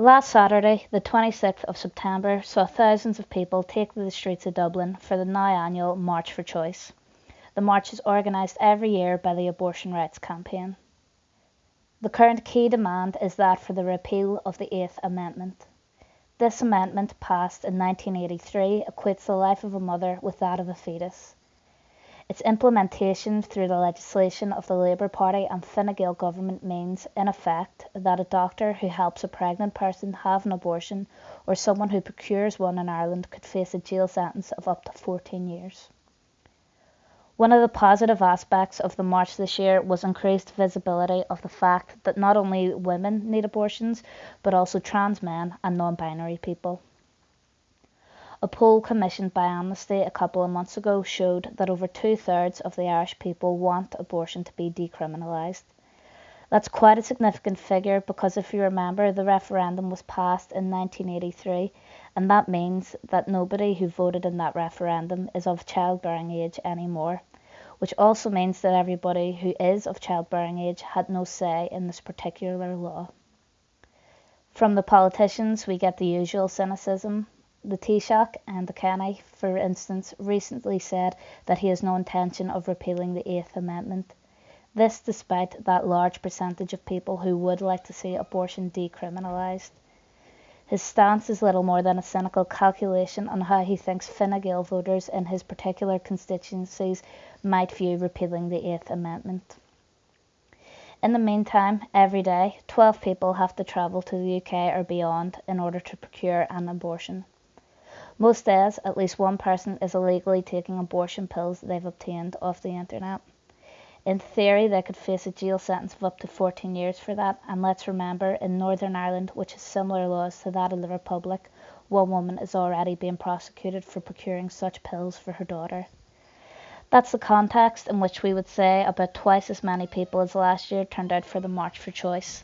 Last Saturday, the 26th of September, saw thousands of people take to the streets of Dublin for the now annual March for Choice. The march is organised every year by the Abortion Rights Campaign. The current key demand is that for the repeal of the Eighth Amendment. This amendment, passed in 1983, equates the life of a mother with that of a fetus. Its implementation through the legislation of the Labour Party and Fine Gael government means, in effect, that a doctor who helps a pregnant person have an abortion or someone who procures one in Ireland could face a jail sentence of up to 14 years. One of the positive aspects of the march this year was increased visibility of the fact that not only women need abortions, but also trans men and non binary people. A poll commissioned by Amnesty a couple of months ago showed that over two thirds of the Irish people want abortion to be decriminalised. That's quite a significant figure because if you remember, the referendum was passed in 1983, and that means that nobody who voted in that referendum is of childbearing age anymore, which also means that everybody who is of childbearing age had no say in this particular law. From the politicians, we get the usual cynicism the Taoiseach Enda Kenny, for instance, recently said that he has no intention of repealing the Eighth Amendment. This despite that large percentage of people who would like to see abortion decriminalised. His stance is little more than a cynical calculation on how he thinks Fine Gael voters in his particular constituencies might view repealing the Eighth Amendment. In the meantime, every day, 12 people have to travel to the UK or beyond in order to procure an abortion. Most days, at least one person is illegally taking abortion pills they've obtained off the internet. In theory, they could face a jail sentence of up to 14 years for that, and let's remember, in Northern Ireland, which has similar laws to that of the Republic, one woman is already being prosecuted for procuring such pills for her daughter. That's the context in which we would say about twice as many people as last year turned out for the March for Choice.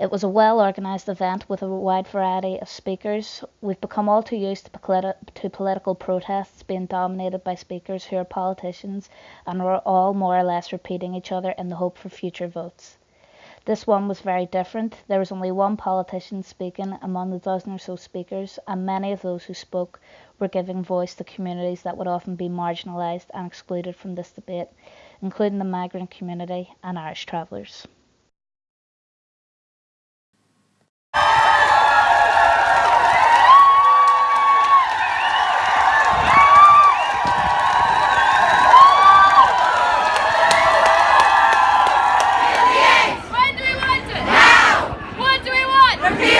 It was a well organised event with a wide variety of speakers. We've become all too used to, politi- to, political protests being dominated by speakers who are politicians and are all more or less repeating each other in the hope for future votes. This one was very different. There was only one politician speaking among the dozen or so speakers, and many of those who spoke were giving voice to communities that would often be marginalised and excluded from this debate, including the migrant community and Irish travellers. Repeal